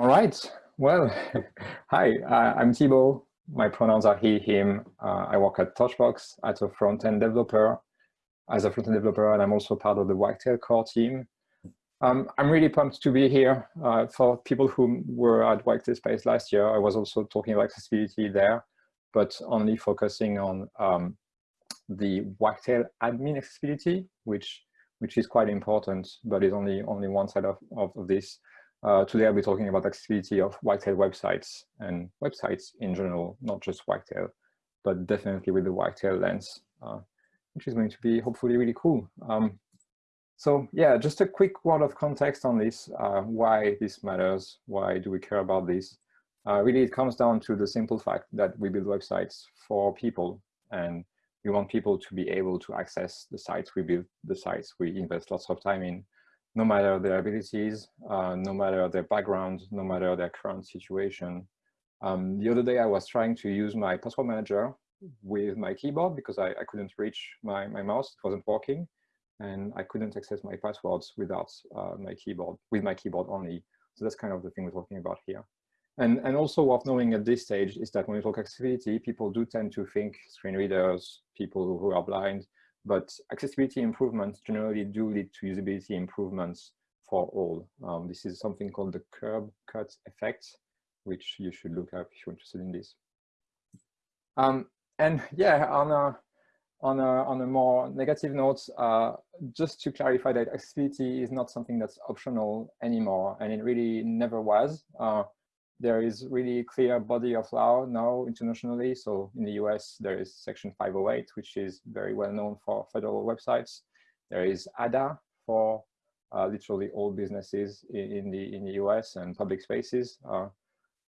All right. Well, hi, uh, I'm Thibaut. My pronouns are he, him. Uh, I work at Torchbox as a front-end developer, as a front-end developer, and I'm also part of the Wagtail core team. Um, I'm really pumped to be here. Uh, for people who were at Wagtail Space last year, I was also talking about accessibility there, but only focusing on um, the Wagtail admin accessibility, which which is quite important, but is only only one side of, of, of this. Uh, today I'll be talking about accessibility of Wagtail websites and websites in general, not just Wagtail, but definitely with the Wagtail lens, uh, which is going to be hopefully really cool. Um, so yeah, just a quick word of context on this, uh, why this matters, why do we care about this? Uh, really, it comes down to the simple fact that we build websites for people and we want people to be able to access the sites we build, the sites we invest lots of time in, no matter their abilities, uh, no matter their background, no matter their current situation. Um, the other day I was trying to use my password manager with my keyboard because I, I couldn't reach my, my mouse, it wasn't working, and I couldn't access my passwords without uh, my keyboard, with my keyboard only. So that's kind of the thing we're talking about here. And, and also worth knowing at this stage is that when we talk accessibility, people do tend to think screen readers, people who are blind, but accessibility improvements generally do lead to usability improvements for all. Um, this is something called the curb cut effect, which you should look up if you're interested in this. Um, and yeah, on a, on a, on a more negative note, uh, just to clarify that accessibility is not something that's optional anymore, and it really never was. Uh, there is really clear body of law now internationally. So in the US, there is Section 508, which is very well known for federal websites. There is ADA for uh, literally all businesses in, the in the US and public spaces. Uh,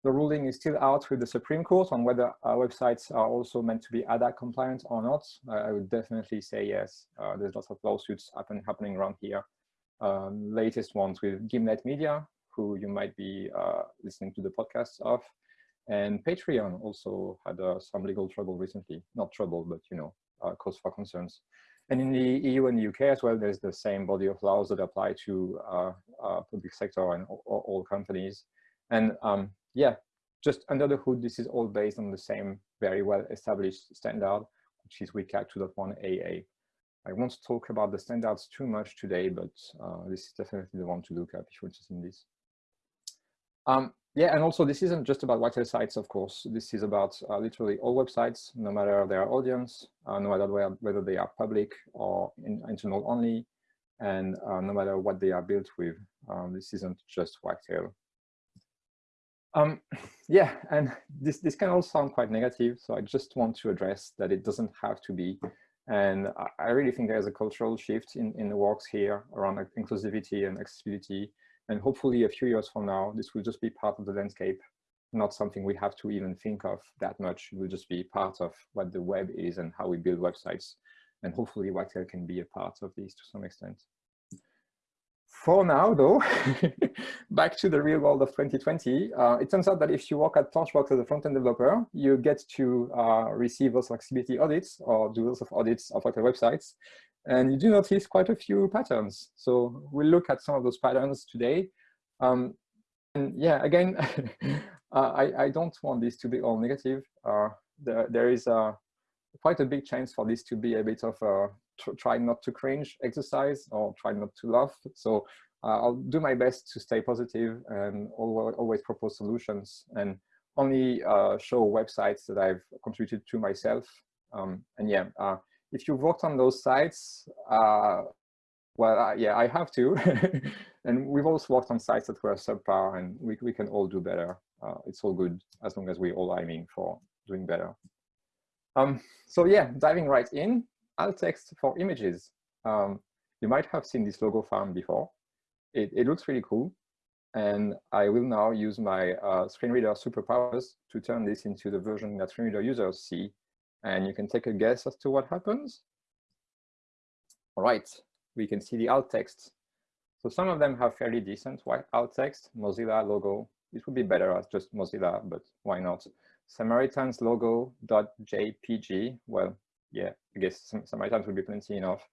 the ruling is still out with the Supreme Court on whether uh, websites are also meant to be ADA compliant or not. I would definitely say yes. Uh, there's lots of lawsuits happen, happening around here. Um, latest ones with Gimlet Media, who you might be uh, listening to the podcast of. And Patreon also had uh, some legal trouble recently, not trouble, but you know, uh, cause for concerns. And in the EU and the UK as well, there's the same body of laws that apply to uh, uh, public sector and all, all companies. And um, yeah, just under the hood, this is all based on the same very well established standard, which is WCAG 2.1 AA. I won't talk about the standards too much today, but uh, this is definitely the one to look up if you're interested in this. Um, yeah, and also this isn't just about Wagtail sites, of course. This is about uh, literally all websites, no matter their audience, uh, no matter whether they are public or in, internal only, and uh, no matter what they are built with. Um, this isn't just Wagtail. Um, yeah, and this, this can all sound quite negative, so I just want to address that it doesn't have to be. And I, I really think there's a cultural shift in, in the works here around inclusivity and accessibility and hopefully a few years from now, this will just be part of the landscape, not something we have to even think of that much. It will just be part of what the web is and how we build websites. And hopefully Wagtail can be a part of this to some extent. For now, though, back to the real world of 2020, uh, it turns out that if you work at Torchbox as a front-end developer, you get to uh, receive those accessibility audits or do lots of audits of Wagtail websites. And you do notice quite a few patterns. So we'll look at some of those patterns today. Um, and yeah, again, uh, I, I don't want this to be all negative. Uh, there, there is a, quite a big chance for this to be a bit of a try not to cringe exercise or try not to laugh. So uh, I'll do my best to stay positive and always, always propose solutions and only uh, show websites that I've contributed to myself. Um, and yeah, uh, if you've worked on those sites, uh, well, uh, yeah, I have to. and we've also worked on sites that were subpar and we, we can all do better. Uh, it's all good as long as we're all aiming for doing better. Um, so yeah, diving right in, alt text for images. Um, you might have seen this logo farm before. It, it looks really cool. And I will now use my uh, screen reader superpowers to turn this into the version that screen reader users see and you can take a guess as to what happens. All right, we can see the alt text. So some of them have fairly decent white alt text, Mozilla logo. It would be better as just Mozilla, but why not? Samaritans logo.jpg. Well, yeah, I guess Samaritans would be plenty enough.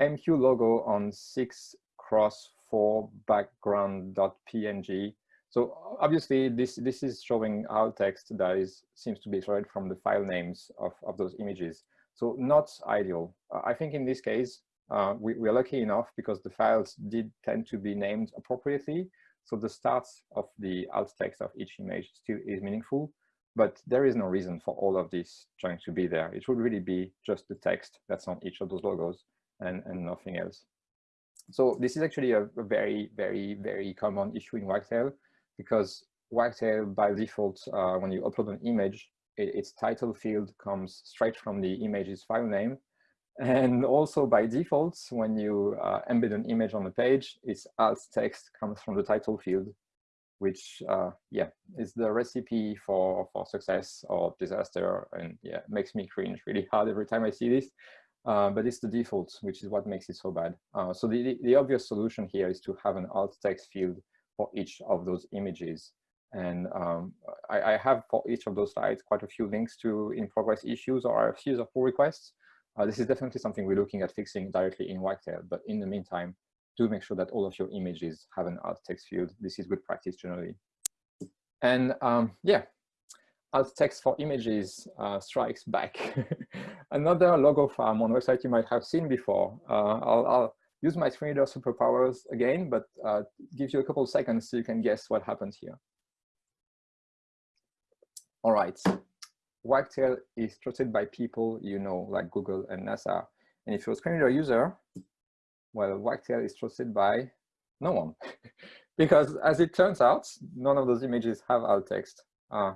MQ logo on six cross four background.png. So obviously this, this is showing alt text that is, seems to be extracted from the file names of, of those images. So not ideal. Uh, I think in this case, uh, we, we, are lucky enough because the files did tend to be named appropriately. So the start of the alt text of each image still is meaningful, but there is no reason for all of this trying to be there. It should really be just the text that's on each of those logos and, and nothing else. So this is actually a, a very, very, very common issue in Wagtail because Wagtail by default, uh, when you upload an image, it, its title field comes straight from the image's file name. And also by default, when you uh, embed an image on the page, its alt text comes from the title field, which, uh, yeah, is the recipe for, for success or disaster. And yeah, makes me cringe really hard every time I see this. Uh, but it's the default, which is what makes it so bad. Uh, so the, the obvious solution here is to have an alt text field for each of those images. And um, I, I, have for each of those slides quite a few links to in progress issues or RFCs or pull requests. Uh, this is definitely something we're looking at fixing directly in Wagtail, but in the meantime, do make sure that all of your images have an alt text field. This is good practice generally. And um, yeah, alt text for images uh, strikes back. Another logo farm on website you might have seen before. Uh, I'll, I'll, use my screen reader superpowers again, but uh, give you a couple of seconds so you can guess what happens here. All right, Wagtail is trusted by people you know, like Google and NASA. And if you're a screen reader user, well, Wagtail is trusted by no one. because as it turns out, none of those images have alt text. Uh,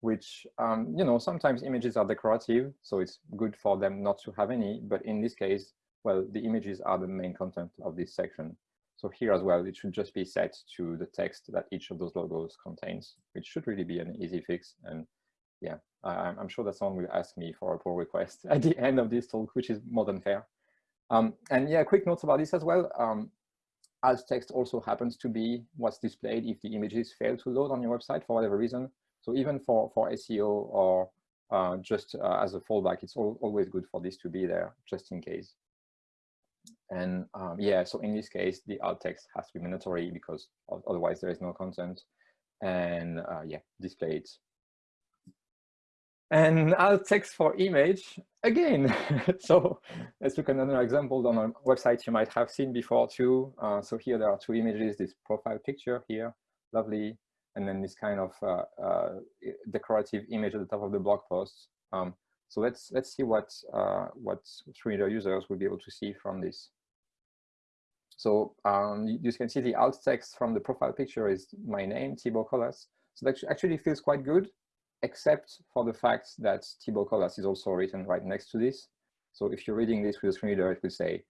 which, um, you know, sometimes images are decorative, so it's good for them not to have any. But in this case, well, the images are the main content of this section. So here as well, it should just be set to the text that each of those logos contains, which should really be an easy fix. And yeah, I'm sure that someone will ask me for a pull request at the end of this talk, which is more than fair. Um, and yeah, quick notes about this as well. Um, alt text also happens to be what's displayed if the images fail to load on your website for whatever reason. So even for, for SEO or uh, just uh, as a fallback, it's all, always good for this to be there just in case. And um, yeah, so in this case, the alt text has to be mandatory because otherwise there is no content. And uh, yeah, display it. And alt text for image again. so let's look at another example on a website you might have seen before too. Uh, so here there are two images, this profile picture here, lovely, and then this kind of uh, uh, decorative image at the top of the blog post. Um, so let's let's see what uh, what reader users will be able to see from this. So um, you, you, can see the alt text from the profile picture is my name, Thibaut Collas. So that actually feels quite good, except for the fact that Thibaut Collas is also written right next to this. So if you're reading this with a screen reader, it will say,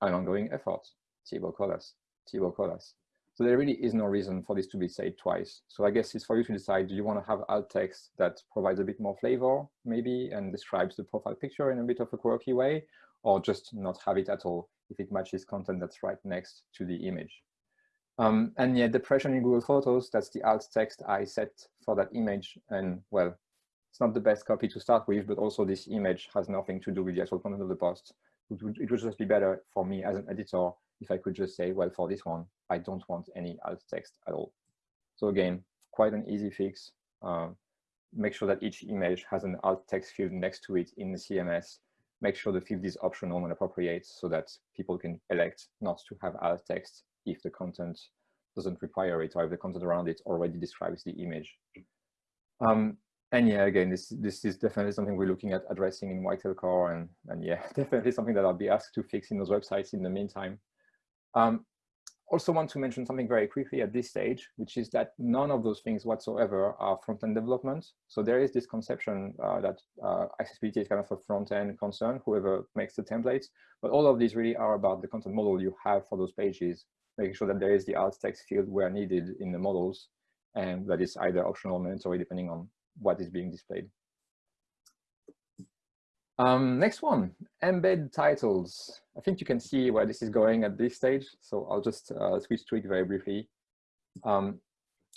an ongoing effort, Thibaut Collas, Thibaut Collas. So there really is no reason for this to be said twice. So I guess it's for you to decide, do you want to have alt text that provides a bit more flavor, maybe, and describes the profile picture in a bit of a quirky way, or just not have it at all if it matches content that's right next to the image. Um, and yeah, depression in Google Photos, that's the alt text I set for that image. And well, it's not the best copy to start with, but also this image has nothing to do with the actual content of the post. It would, it would just be better for me as an editor if I could just say, well, for this one, I don't want any alt text at all. So again, quite an easy fix. Uh, make sure that each image has an alt text field next to it in the CMS. Make sure the field is optional and appropriate so that people can elect not to have alt text if the content doesn't require it or if the content around it already describes the image. Um, and yeah, again, this this is definitely something we're looking at addressing in Wagtail Core, and and yeah, definitely something that I'll be asked to fix in those websites in the meantime. Um, also want to mention something very quickly at this stage, which is that none of those things whatsoever are front-end development. So there is this conception uh, that uh, accessibility is kind of a front-end concern, whoever makes the templates, but all of these really are about the content model you have for those pages, making sure that there is the alt text field where needed in the models, and that is either optional or mandatory depending on what is being displayed. Um, next one, embed titles. I think you can see where this is going at this stage. So I'll just uh, switch to it very briefly. Um,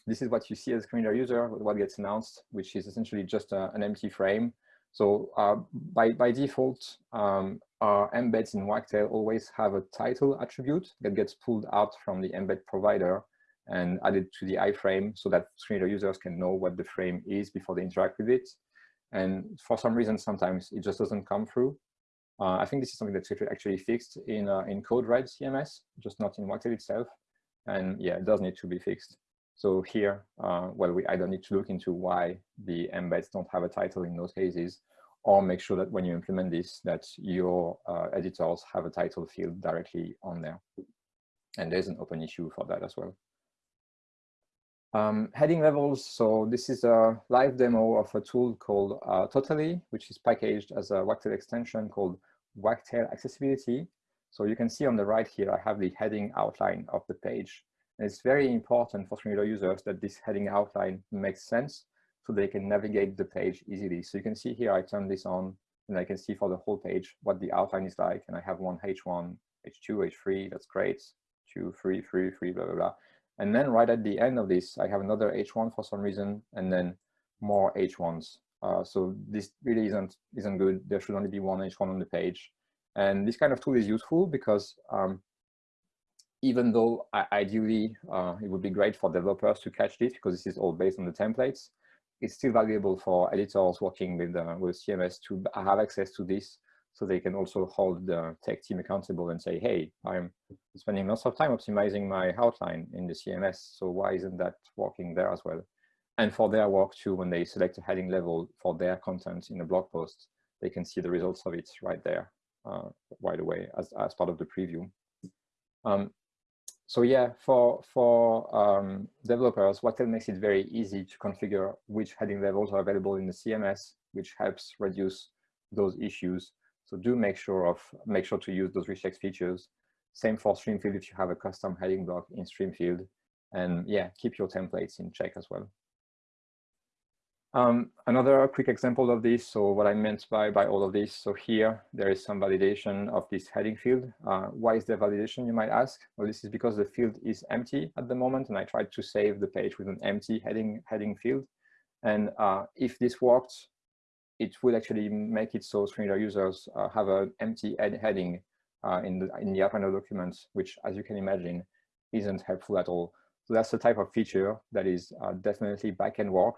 this is what you see as a screen reader user, what gets announced, which is essentially just a, uh, an empty frame. So uh, by, by default, um, our embeds in Wagtail always have a title attribute that gets pulled out from the embed provider. and added to the iframe so that screen reader users can know what the frame is before they interact with it. And for some reason, sometimes it just doesn't come through. Uh, I think this is something that's actually fixed in, uh, in CodeRed CMS, just not in Wagtail itself. And yeah, it does need to be fixed. So here, uh, well, we either need to look into why the embeds don't have a title in those cases, or make sure that when you implement this, that your uh, editors have a title field directly on there. And there's an open issue for that as well. Um, heading levels, so this is a live demo of a tool called uh, Tota11y, which is packaged as a Wagtail extension called Wagtail Accessibility. So you can see on the right here, I have the heading outline of the page. And it's very important for screen reader users that this heading outline makes sense so they can navigate the page easily. So you can see here, I turn this on and I can see for the whole page what the outline is like. And I have one H1, H2, H3, that's great. Two, three, three, three, blah, blah, blah. And then right at the end of this, I have another H1 for some reason, and then more H1s. Uh, so this really isn't, isn't good. There should only be one H1 on the page. And this kind of tool is useful because um, even though ideally uh, it would be great for developers to catch this because this is all based on the templates, it's still valuable for editors working with, uh, with CMS to have access to this so they can also hold the tech team accountable and say, hey, I'm spending lots of time optimizing my outline in the CMS, so why isn't that working there as well? And for their work too, when they select a heading level for their content in a blog post, they can see the results of it right there uh, right away as, as part of the preview. Um, so yeah, for, for um, developers, Wagtail makes it very easy to configure which heading levels are available in the CMS, which helps reduce those issues. So do make sure of make sure to use those rich features. Same for Streamfield if you have a custom heading block in Streamfield. And yeah, keep your templates in check as well. Um, another quick example of this, so what I meant by, by all of this, so here there is some validation of this heading field. Uh, why is there validation, you might ask? Well, this is because the field is empty at the moment and I tried to save the page with an empty heading, heading field. And uh, if this worked, it would actually make it so reader users uh, have an empty heading uh, in, the, in the Arduino document, which as you can imagine, isn't helpful at all. So that's the type of feature that is uh, definitely backend work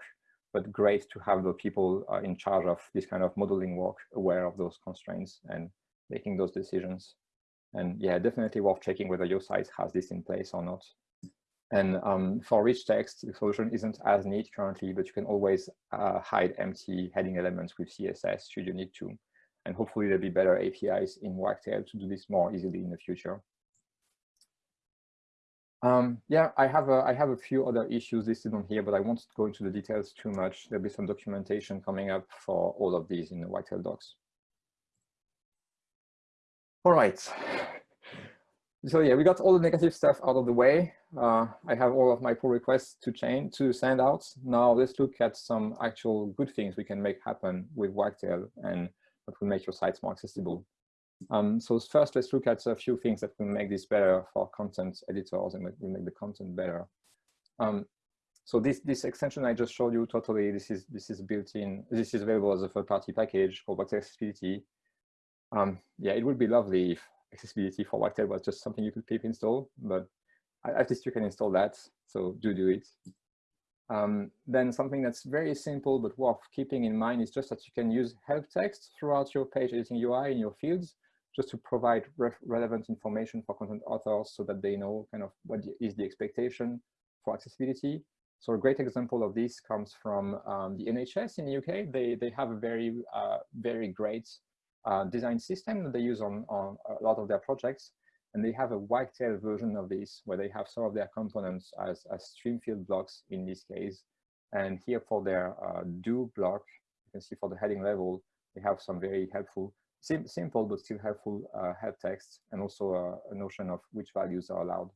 but great to have the people uh, in charge of this kind of modeling work aware of those constraints and making those decisions. And yeah, definitely worth checking whether your site has this in place or not. And um, for rich text, the solution isn't as neat currently, but you can always uh, hide empty heading elements with CSS should you need to. And hopefully there'll be better APIs in Wagtail to do this more easily in the future. Um, yeah, I have a, I have a few other issues listed on here, but I won't go into the details too much. There'll be some documentation coming up for all of these in the Wagtail docs. All right. So yeah, we got all the negative stuff out of the way. Uh, I have all of my pull requests to change to send out. Now let's look at some actual good things we can make happen with Wagtail and that will make your sites more accessible. Um, so first, let's look at a few things that will make this better for content editors and will make the content better. Um, so this this extension I just showed you tota11y this is this is built in this is available as a third party package called Wagtail Accessibility. Um, yeah, it would be lovely if accessibility for Wagtail was just something you could pip install, but at least you can install that. So do do it. Um, then something that's very simple but worth keeping in mind is just that you can use help text throughout your page editing UI in your fields just to provide re relevant information for content authors so that they know kind of what is the expectation for accessibility. So a great example of this comes from um, the NHS in the UK. They, they have a very, uh, very great uh, design system that they use on, on a lot of their projects. And they have a Wagtail version of this where they have some of their components as, as Streamfield blocks in this case. And here for their uh, do block, you can see for the heading level, they have some very helpful sim simple but still helpful uh, help text and also a, a, notion of which values are allowed.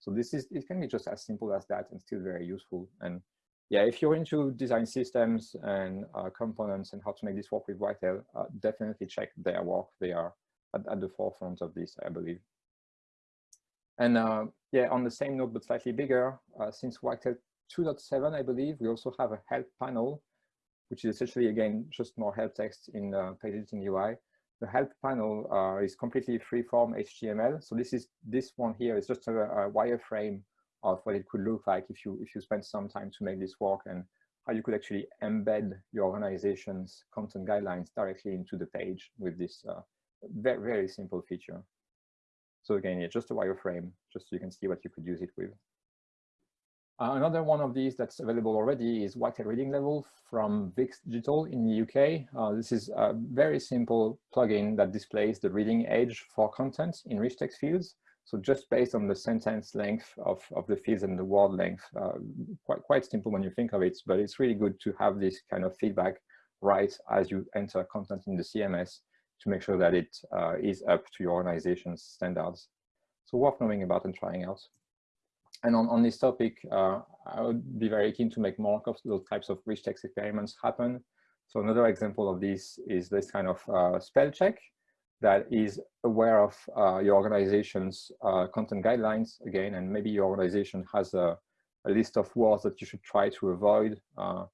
So this is, it can be just as simple as that and still very useful. And yeah, if you're into design systems and uh, components and how to make this work with Wagtail, uh, definitely check their work. They are at, at, the forefront of this, I believe. And uh, yeah, on the same note, but slightly bigger, uh, since Wagtail 2.7, I believe, we also have a help panel, which is essentially, again, just more help text in the page editing UI the help panel uh, is completely free-form HTML. So this is this one here is just a, a wireframe of what it could look like if you if you spend some time to make this work and how you could actually embed your organization's content guidelines directly into the page with this uh, very, very simple feature. So again, it's just a wireframe, just so you can see what you could use it with. Uh, another one of these that's available already is Wagtail Reading Level from Vix Digital in the UK. Uh, this is a very simple plugin that displays the reading age for content in rich text fields. So just based on the sentence length of, of the fields and the word length, uh, quite, quite simple when you think of it, but it's really good to have this kind of feedback right as you enter content in the CMS to make sure that it uh, is up to your organization's standards. So worth knowing about and trying out. And on, on this topic, uh, I would be very keen to make more of those types of rich text experiments happen. So another example of this is this kind of uh, spell check that is aware of uh, your organization's uh, content guidelines again, and maybe your organization has a, a, list of words that you should try to avoid. Uh,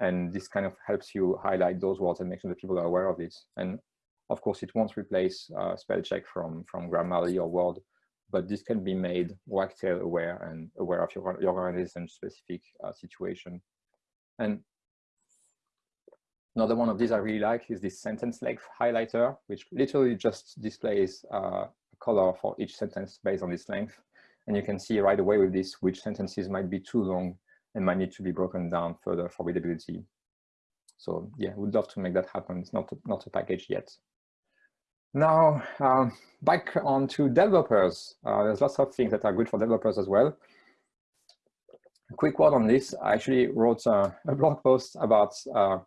and this kind of helps you highlight those words and make sure that people are aware of it. And of course, it won't replace uh, spell check from, from Grammarly or Word, but this can be made Wagtail aware and aware of your, your organization's specific uh, situation. And Another one of these I really like is this sentence length highlighter, which literally just displays uh, a color for each sentence based on its length. And you can see right away with this which sentences might be too long and might need to be broken down further for readability. So yeah, we'd love to make that happen. It's not a, not a package yet. Now, um, back on to developers. Uh, there's lots of things that are good for developers as well. A quick word on this. I actually wrote a, a blog post about uh,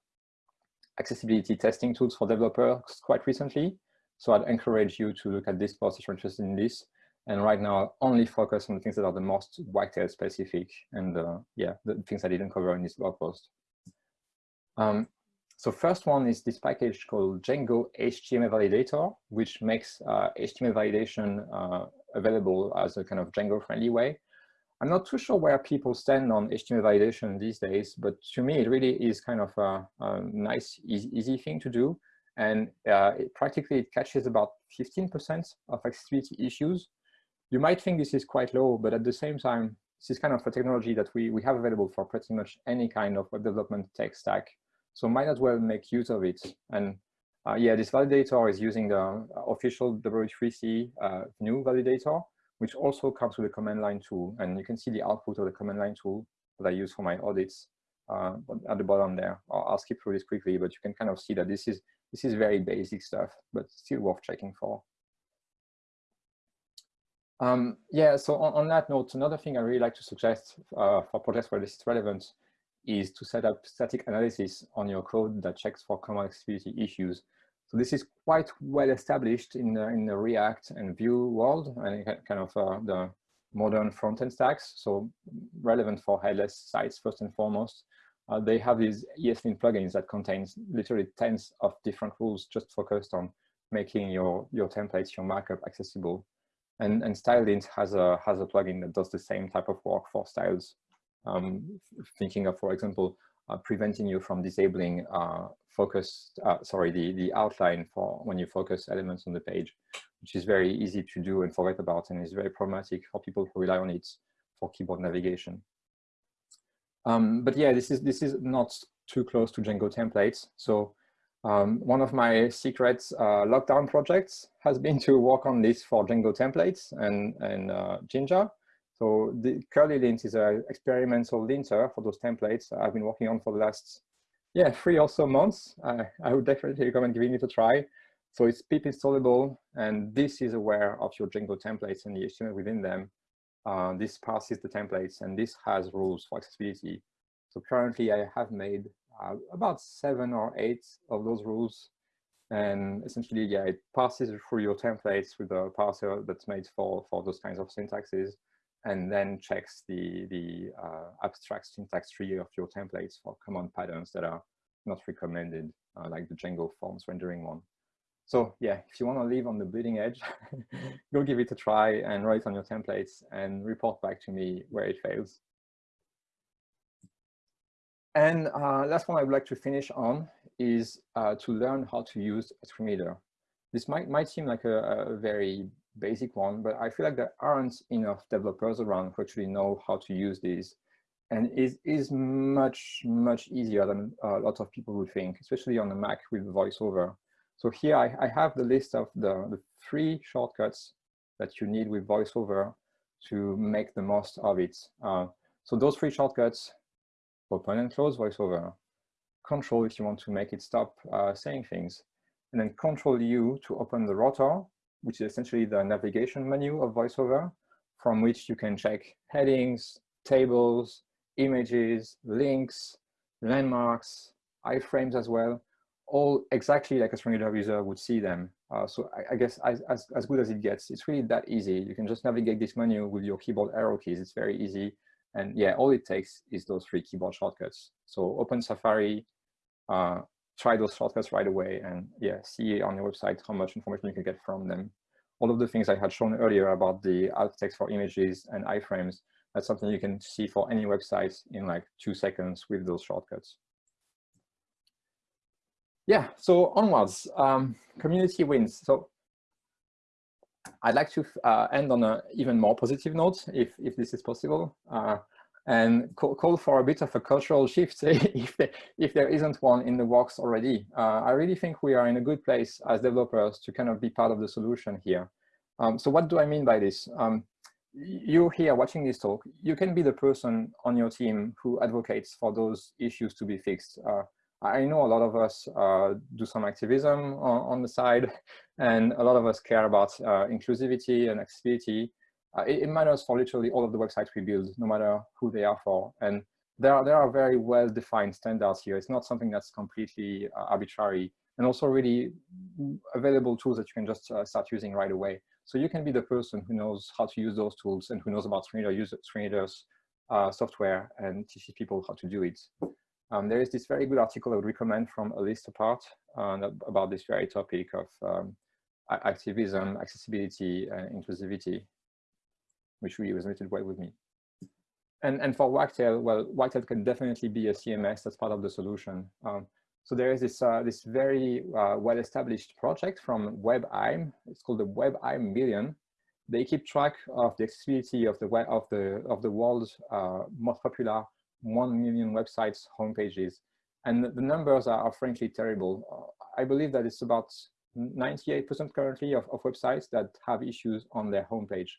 accessibility testing tools for developers quite recently. So I'd encourage you to look at this post if you're interested in this. And right now, I'll only focus on the things that are the most Wagtail specific and uh, yeah, the things I didn't cover in this blog post. Um, so first one is this package called Django HTML Validator, which makes uh, HTML validation uh, available as a kind of Django friendly way. I'm not too sure where people stand on HTML validation these days, but to me, it really is kind of a, a nice, easy, easy, thing to do. And uh, it, practically it catches about 15% of accessibility issues. You might think this is quite low, but at the same time, this is kind of a technology that we, we have available for pretty much any kind of web development tech stack. So might as well make use of it. And uh, yeah, this validator is using the official W3C uh, new validator, which also comes with a command line tool. And you can see the output of the command line tool that I use for my audits uh, at the bottom there. I'll, I'll, skip through this quickly, but you can kind of see that this is this is very basic stuff, but still worth checking for. Um, yeah, so on, on, that note, another thing I really like to suggest uh, for projects where this is relevant is to set up static analysis on your code that checks for common accessibility issues so this is quite well established in the, in the React and Vue world and kind of uh, the modern front-end stacks. So relevant for headless sites first and foremost. Uh, they have these ESLint plugins that contains literally tens of different rules just focused on making your, your templates, your markup accessible. And, and StyleLint has a, has a plugin that does the same type of work for styles. Um, thinking of, for example, uh, preventing you from disabling uh, focus, uh, sorry, the, the outline for when you focus elements on the page, which is very easy to do and forget about and is very problematic for people who rely on it for keyboard navigation. Um, but yeah, this is, this is not too close to Django templates. So um, one of my secret uh, lockdown projects has been to work on this for Django templates and, and uh, Jinja. So the curlylint is an experimental linter for those templates I've been working on for the last yeah, three or so months. I, I would definitely recommend giving it a try. So it's pip installable, and this is aware of your Django templates and the HTML within them. Uh, this parses the templates, and this has rules for accessibility. So currently, I have made uh, about seven or eight of those rules. And essentially, yeah, it passes through your templates with a parser that's made for, for those kinds of syntaxes and then checks the, the uh, abstract syntax tree of your templates for common patterns that are not recommended, uh, like the Django forms rendering one. So yeah, if you want to live on the bleeding edge, go give it a try and write on your templates and report back to me where it fails. And uh, last one I would like to finish on is uh, to learn how to use a screen reader. This might, might seem like a, a very basic one, but I feel like there aren't enough developers around who actually know how to use these. And it is much, much easier than a lot of people would think, especially on the Mac with VoiceOver. So here I, I have the list of the, the three shortcuts that you need with VoiceOver to make the most of it. Uh, so those three shortcuts, open and close VoiceOver, control if you want to make it stop uh, saying things, and then control U to open the rotor, which is essentially the navigation menu of VoiceOver, from which you can check headings, tables, images, links, landmarks, iframes as well, all exactly like a screen reader user would see them. Uh, so I, I guess as, as, as, good as it gets, it's really that easy. You can just navigate this menu with your keyboard arrow keys. It's very easy. And yeah, all it takes is those three keyboard shortcuts. So open Safari, uh, try those shortcuts right away and yeah, see on your website how much information you can get from them. All of the things I had shown earlier about the alt text for images and iframes, that's something you can see for any website in like two seconds with those shortcuts. Yeah, so onwards, um, community wins. So I'd like to uh, end on an even more positive note, if, if this is possible, uh, and call, call, for a bit of a cultural shift if, if there isn't one in the works already. Uh, I really think we are in a good place as developers to kind of be part of the solution here. Um, so what do I mean by this? Um, you here watching this talk, you can be the person on your team who advocates for those issues to be fixed. Uh, I know a lot of us uh, do some activism on, on, the side, and a lot of us care about uh, inclusivity and accessibility. Uh, it, it, matters for literally all of the websites we build, no matter who they are for. And there are, there are very well-defined standards here. It's not something that's completely uh, arbitrary, and also really available tools that you can just uh, start using right away. So you can be the person who knows how to use those tools and who knows about screen user, screen readers, uh, software and teach people how to do it. Um, there is this very good article I would recommend from A List Apart uh, about this very topic of um, activism, accessibility, and inclusivity, which really resonated well with me. And, and for Wagtail, well, Wagtail can definitely be a CMS that's part of the solution. Um, so there is this, uh, this very uh, well-established project from WebAIM. It's called the WebAIM Million. They keep track of the accessibility of the, of the, of the world's uh, most popular 1 million websites homepages. And the numbers are, are frankly terrible. Uh, I believe that it's about 98% currently of, of websites that have issues on their homepage.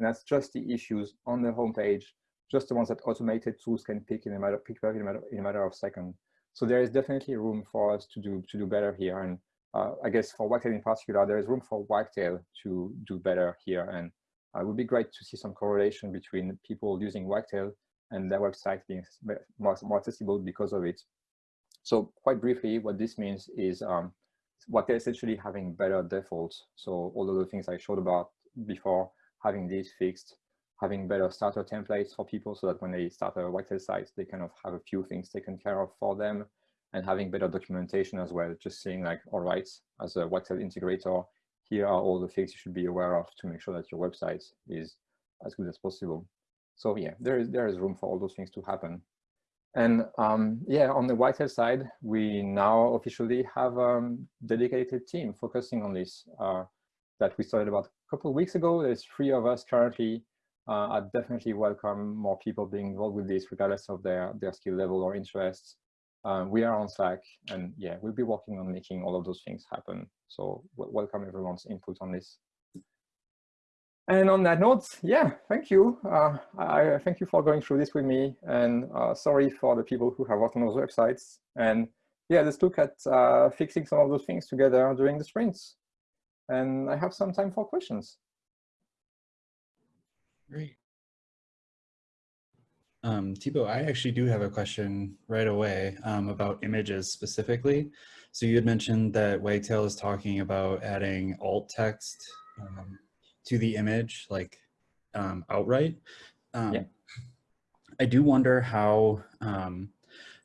And that's just the issues on the homepage, just the ones that automated tools can pick in a matter, pick up in a matter, in a matter of seconds. So there is definitely room for us to do to do better here. And uh, I guess for Wagtail in particular, there is room for Wagtail to do better here. And uh, it would be great to see some correlation between people using Wagtail and their website being more, more accessible because of it. So quite briefly, what this means is um, what they're essentially having better defaults. So all of the things I showed about before, having these fixed, having better starter templates for people so that when they start a Wagtail site, they kind of have a few things taken care of for them and having better documentation as well. Just saying like, all right, as a Wagtail integrator, here are all the things you should be aware of to make sure that your website is as good as possible. So yeah, there is there is room for all those things to happen. And um, yeah, on the Wagtail side, we now officially have a um, dedicated team focusing on this uh, that we started about couple of weeks ago. There's three of us currently. Uh, I definitely welcome more people being involved with this, regardless of their, their skill level or interests. Uh, we are on Slack, and yeah, we'll be working on making all of those things happen. So welcome everyone's input on this. And on that note, yeah, thank you. Uh, I thank you for going through this with me and uh, sorry for the people who have worked on those websites. And yeah, let's look at uh, fixing some of those things together during the sprints. And I have some time for questions. Great. Um, Thibaut, I actually do have a question right away um, about images specifically. So you had mentioned that Wagtail is talking about adding alt text um, to the image like um, outright. Um, yeah. I do wonder how um,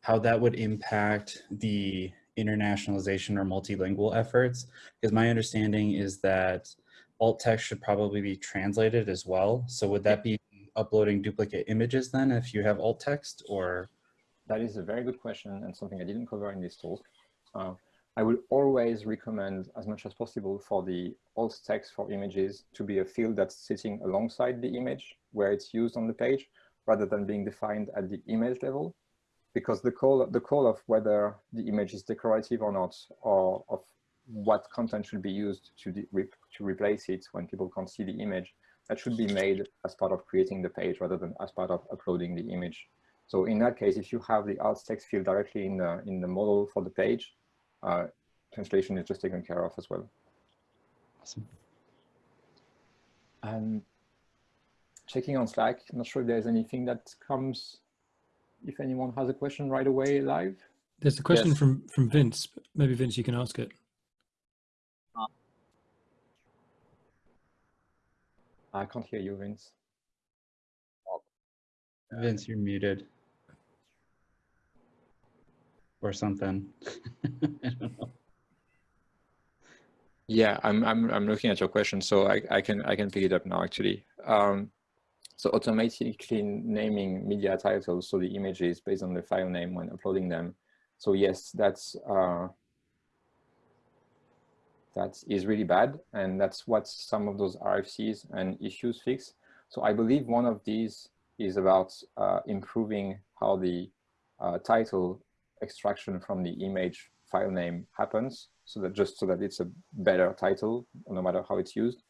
how that would impact the internationalization or multilingual efforts, because my understanding is that alt text should probably be translated as well. So would that be uploading duplicate images then if you have alt text or? That is a very good question and something I didn't cover in this talk. Uh, I would always recommend as much as possible for the alt text for images to be a field that's sitting alongside the image where it's used on the page rather than being defined at the image level because the call the call of whether the image is decorative or not or of what content should be used to to replace it when people can't see the image that should be made as part of creating the page rather than as part of uploading the image so in that case if you have the alt text field directly in the in the model for the page uh, translation is just taken care of as well. Awesome. And checking on Slack, not sure if there's anything that comes, if anyone has a question right away live. There's a question yes. from, from Vince. Maybe Vince, you can ask it. I can't hear you, Vince. Vince, you're muted or something. yeah, I'm I'm I'm looking at your question, so I I can I can pick it up now actually. Um, so automatically naming media titles, so the images based on the file name when uploading them. So yes, that's uh, that is really bad, and that's what some of those RFCs and issues fix. So I believe one of these is about uh, improving how the uh, title extraction from the image file name happens so that just so that it's a better title no matter how it's used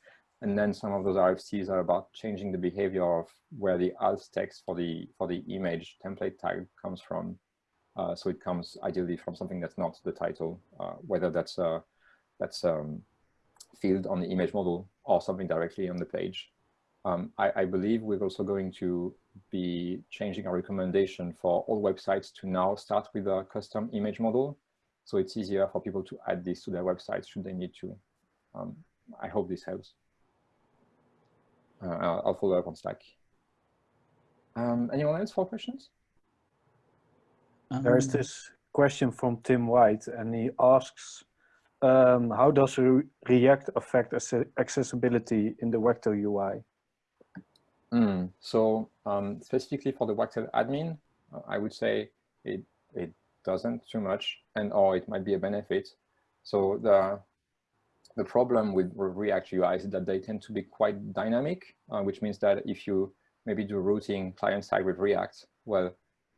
and then some of those RFCs are about changing the behavior of where the alt text for the for the image template tag comes from uh, so it comes ideally from something that's not the title uh, whether that's a that's um field on the image model or something directly on the page um, I, I, believe we're also going to be changing our recommendation for all websites to now start with a custom image model. So it's easier for people to add this to their websites should they need to. Um, I hope this helps. Uh, I'll follow up on Slack. Um, anyone else for questions? There's this question from Tim White and he asks, um, how does React affect accessibility in the Wagtail UI? Mm, so um, specifically for the Wagtail admin, uh, I would say it, it doesn't too much and or it might be a benefit. So the, the problem with React UI is that they tend to be quite dynamic, uh, which means that if you maybe do routing client side with React, well,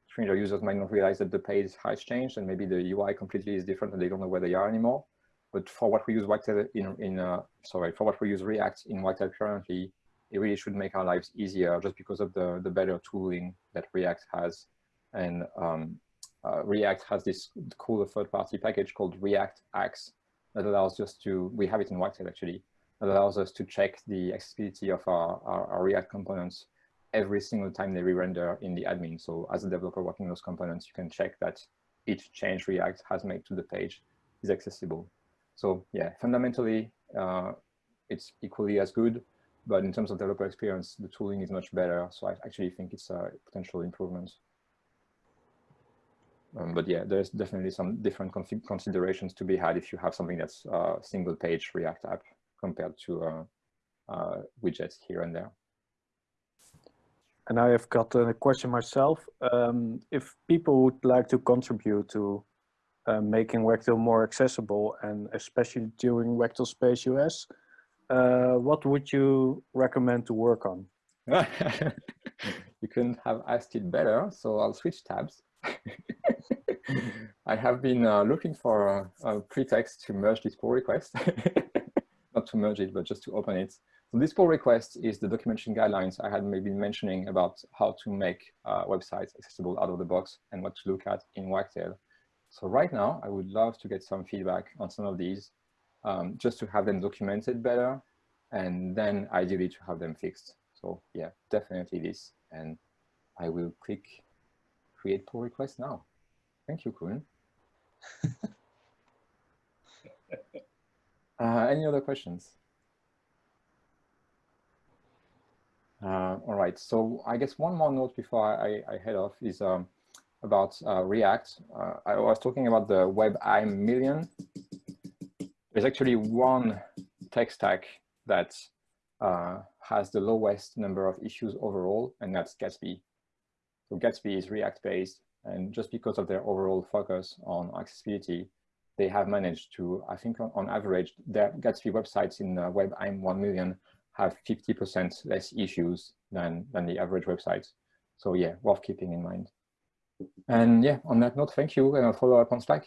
stranger users might not realize that the page has changed and maybe the UI completely is different and they don't know where they are anymore. But for what we use Wagtail in, in uh, sorry, for what we use React in Wagtail currently, it really should make our lives easier just because of the, the better tooling that React has. And um, uh, React has this cool third-party package called React Axe that allows us to, we have it in Wagtail actually, that allows us to check the accessibility of our, our, our React components every single time they re-render in the admin. So as a developer working those components, you can check that each change React has made to the page is accessible. So yeah, fundamentally, uh, it's equally as good. But in terms of developer experience, the tooling is much better. So I actually think it's a potential improvement. Um, but yeah, there's definitely some different considerations to be had if you have something that's a single page React app compared to uh, uh, widgets here and there. And I have got a question myself. Um, if people would like to contribute to uh, making Wagtail more accessible and especially during Wagtail Space US, uh, what would you recommend to work on? you couldn't have asked it better, so I'll switch tabs. I have been uh, looking for a, a, pretext to merge this pull request. Not to merge it, but just to open it. So this pull request is the documentation guidelines I had maybe mentioning about how to make uh, websites accessible out of the box and what to look at in Wagtail. So right now, I would love to get some feedback on some of these um, just to have them documented better and then ideally to have them fixed. So yeah, definitely this. And I will click create pull request now. Thank you, Kun. uh, any other questions? Uh, all right, so I guess one more note before I, I head off is um, about uh, React. Uh, I was talking about the WebAIM million there's actually one tech stack that uh, has the lowest number of issues overall, and that's Gatsby. So Gatsby is React-based, and just because of their overall focus on accessibility, they have managed to, I think on, on average, their Gatsby websites in uh, WebAIM 1 million have 50% less issues than, than the average websites. So yeah, worth keeping in mind. And yeah, on that note, thank you and I'll follow up on Slack.